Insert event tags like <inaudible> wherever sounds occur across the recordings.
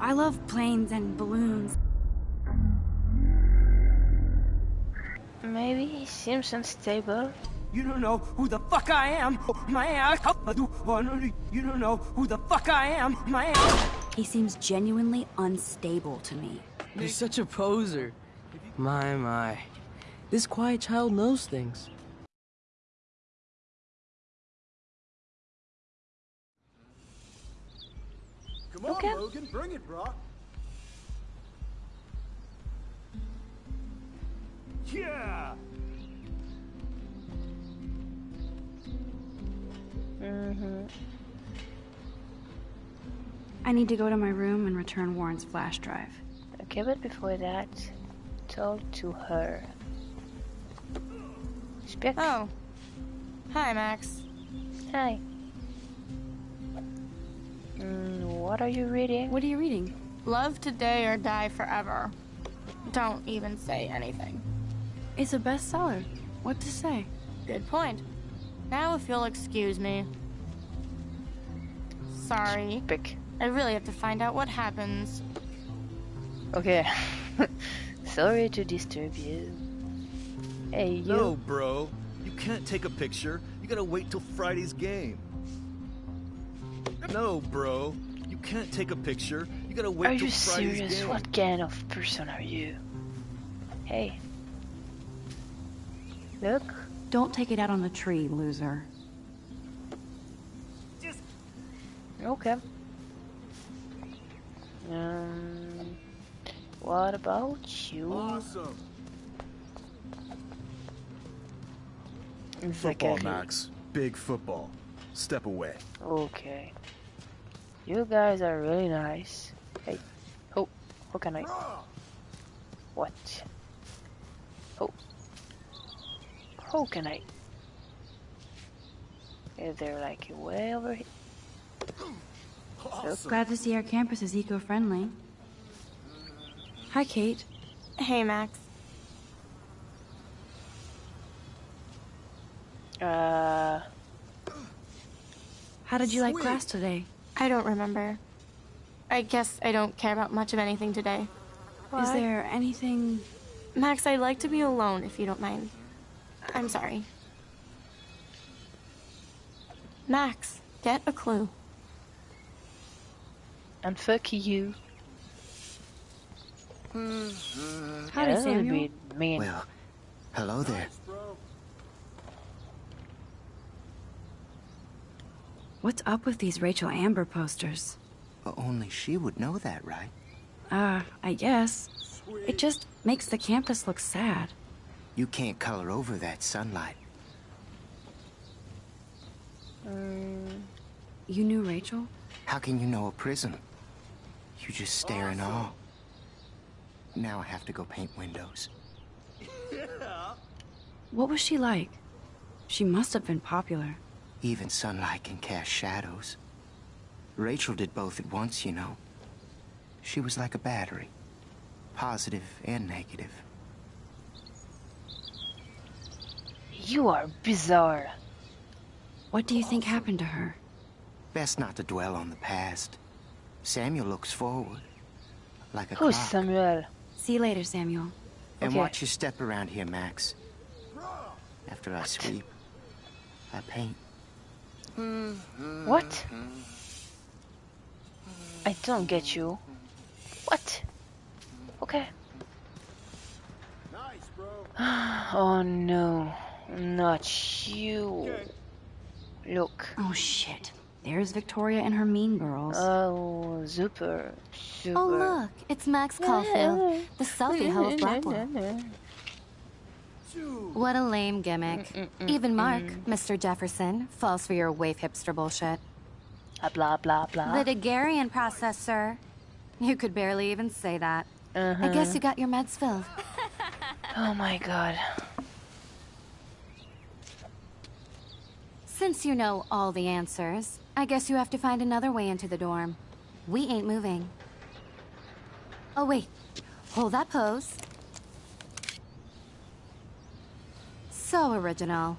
I love planes and balloons. Maybe he seems unstable. You don't know who the fuck I am. My ass. You don't know who the fuck I am. My ass. He seems genuinely unstable to me. You're such a poser. My, my. This quiet child knows things. Come on, Okay. Logan, bring it, bro. Yeah. Mm-hmm. I need to go to my room and return Warren's flash drive. Okay, but before that, talk to her. Speak. Oh. Hi, Max. Hi. Mm, what are you reading? What are you reading? Love today or die forever. Don't even say anything. It's a bestseller. What to say? Good point. Now, if you'll excuse me. Sorry. Speak. I really have to find out what happens. Okay. <laughs> Sorry to disturb you. Hey, you. No, bro. You can't take a picture. You gotta wait till Friday's game. No, bro. You can't take a picture. You gotta wait Are you Friday's serious? game. What kind of person are you? Hey. Look. Don't take it out on the tree, loser. Just... Okay. Um. What about you? Awesome. Football, Max. Big football. Step away. Okay. You guys are really nice. Hey. Oh, how can I? What? Oh. How can I? Is there like a way over here? Look. Glad to see our campus is eco-friendly. Hi, Kate. Hey, Max. Uh, How did you like class today? I don't remember. I guess I don't care about much of anything today. Is there anything... Max, I'd like to be alone if you don't mind. I'm sorry. Max, get a clue. and fuck you. Mm-hmm. Howdy, That would Samuel. be mean. Well, hello there. What's up with these Rachel Amber posters? Only she would know that, right? Uh, I guess. It just makes the campus look sad. You can't color over that sunlight. You knew Rachel? How can you know a prison? You just stare in awe. Now I have to go paint windows. What was she like? She must have been popular. Even sunlight can cast shadows. Rachel did both at once, you know. She was like a battery. Positive and negative. You are bizarre. What do you think happened to her? Best not to dwell on the past. Samuel looks forward. Like a Who's clock. Samuel? See you later, Samuel. And Okay. watch your step around here, Max. After I sweep, I paint. What? I don't get you. What? Okay. Nice, <sighs> bro. Oh no, not you. Look. Oh, shit. There's Victoria and her mean girls. Oh, super, super. Oh, look, it's Max Caulfield, the selfie hoe of Blackwell. <laughs> What a lame gimmick. Even Mark, Mr. Jefferson, falls for your waif hipster bullshit. Ah, Blah blah blah. The Daguerrean process, sir. You could barely even say that. I Uh-huh. guess you got your meds filled. <laughs> Oh my god. Since you know all the answers, I guess you have to find another way into the dorm. We ain't moving. Oh, wait. Hold that pose. So original.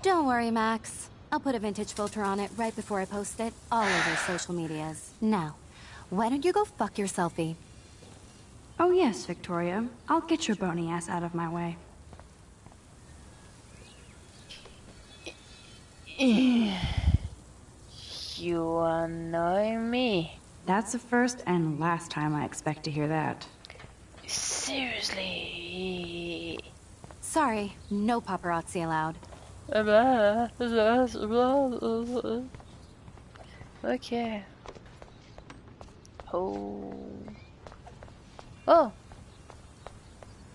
Don't worry, Max. I'll put a vintage filter on it right before I post it all over social medias. Now, Why don't you go fuck your selfie? Oh yes, Victoria. I'll get your bony ass out of my way. <sighs> You annoy me. That's the first and last time I expect to hear that. Seriously. Sorry, no paparazzi allowed. Okay. Oh. Oh.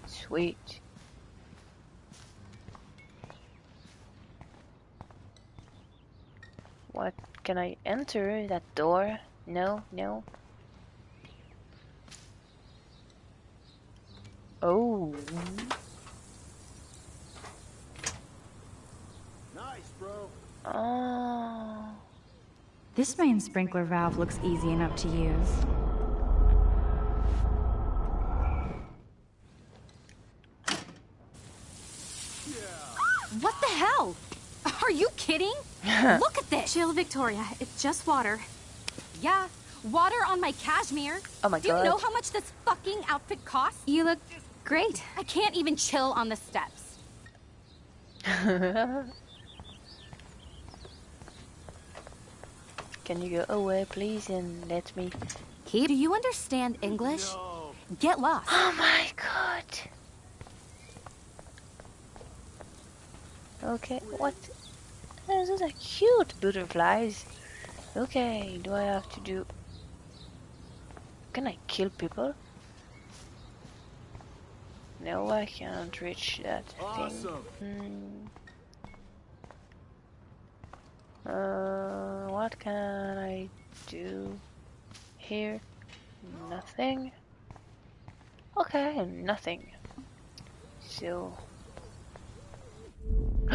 Sweet. What? Can I enter that door? No, no. Oh. Nice, bro. Oh. This main sprinkler valve looks easy enough to use. What the hell? Are you kidding? <laughs> Look at this! Chill, Victoria. It's just water. Yeah, water on my cashmere. Oh my god. Do you know how much this fucking outfit costs? You look great. I can't even chill on the steps. <laughs> Can you go away, please, and let me? Keep. Do you understand English? Get lost. Oh my god. Okay, what? Oh, those are cute butterflies. Okay, do I have to do? Can I kill people? No, I can't reach that Awesome. thing. Hmm. Uh, what can I do here? Nothing. Okay, nothing. So. <gasps>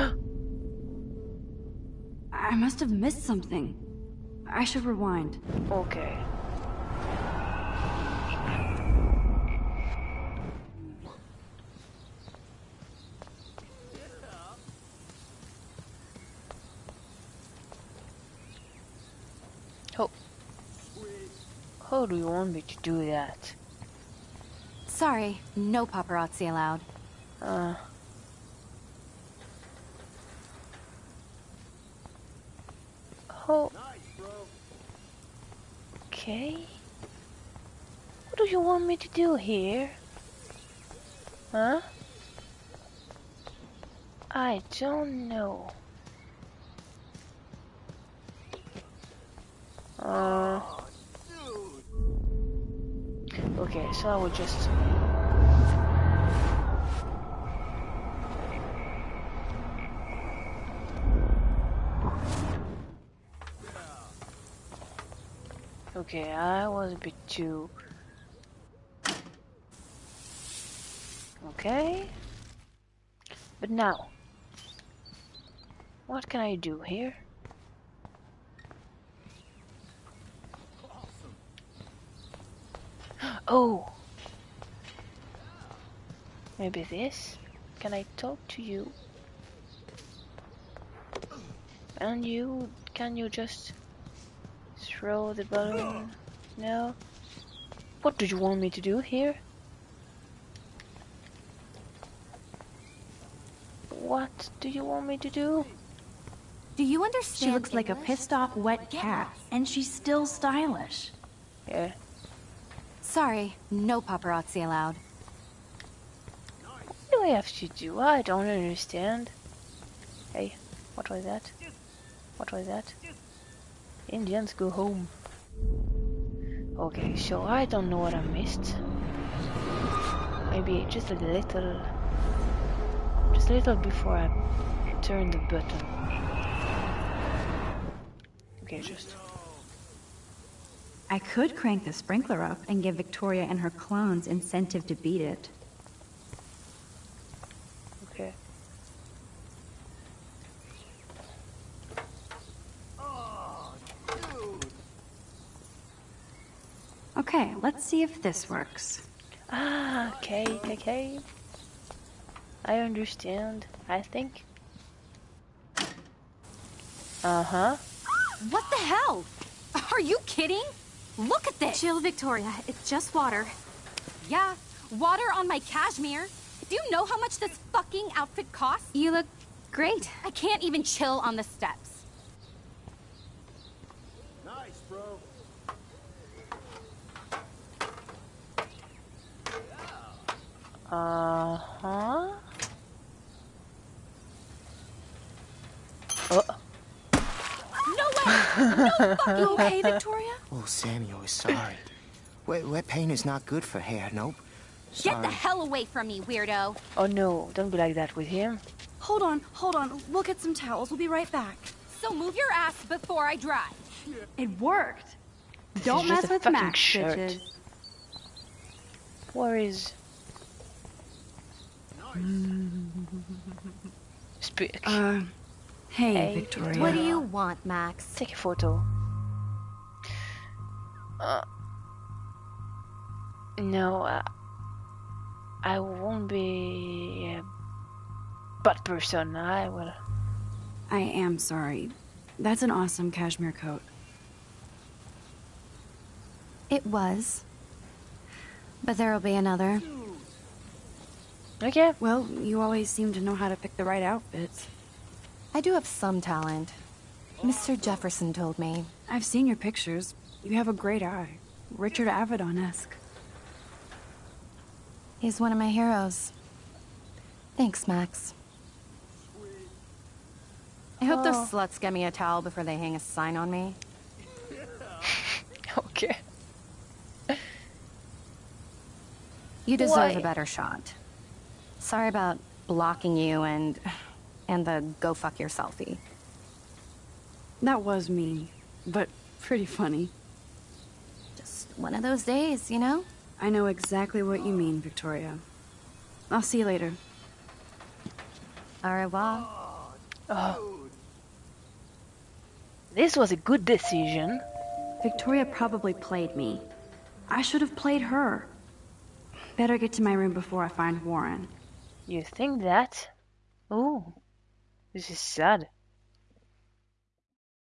I must have missed something. I should rewind. Okay. How, how do you want me to do that? Sorry, no paparazzi allowed. Uh. Oh. Okay. What do you want me to do here? Huh? I don't know. Uh. Okay, so I will just. Okay, I was a bit too. Okay. But now, what can I do here? Oh! Maybe this? Can I talk to you? And you, can you just throw the balloon? No? What do you want me to do here? What do you want me to do? Do you understand She looks like a pissed off wet cat, and she's still stylish. Yeah. Sorry, no paparazzi allowed. What do I have to do? I don't understand. Hey, what was that? What was that? Indians go home. Okay, so I don't know what I missed. Maybe just a little... Just a little before I turn the button. Okay, just... I could crank the sprinkler up and give Victoria and her clones incentive to beat it. Okay. Okay, let's see if this works. Ah, okay, okay. I understand, I think. Uh-huh. What the hell? Are you kidding? Look at this! Chill, Victoria. It's just water. Yeah, water on my cashmere. Do you know how much this fucking outfit costs? You look great. I can't even chill on the steps. Nice, bro. Uh-huh. Oh. No way! No fucking okay, Victoria? <laughs> Oh, Samuel is sorry. wet, wet paint is not good for hair, nope. Get the hell away from me, weirdo. Oh no, don't be like that with him. Hold on, hold on. We'll get some towels. We'll be right back. So move your ass before I drive. It worked. This Don't mess with fucking Max, shirt. bitches. Where is... Speak. Uh, hey, Hey, Victoria. What do you want, Max? Take a photo. Uh, no, uh, I won't be a bad person. I will. I am sorry. That's an awesome cashmere coat. It was. But there'll be another. Okay. Well, you always seem to know how to pick the right outfits. I do have some talent. Mr. Jefferson told me. I've seen your pictures. You have a great eye. Richard Avedon-esque. He's one of my heroes. Thanks, Max. I hope those oh. sluts get me a towel before they hang a sign on me. <laughs> Okay. You deserve Why? a better shot. Sorry about blocking you and and the go fuck your selfie. That was mean, but pretty funny. Just one of those days, you know? I know exactly what you mean, Victoria. I'll see you later. Au revoir. Oh. This was a good decision. Victoria probably played me. I should have played her. Better get to my room before I find Warren. You think that? Oh, this is sad.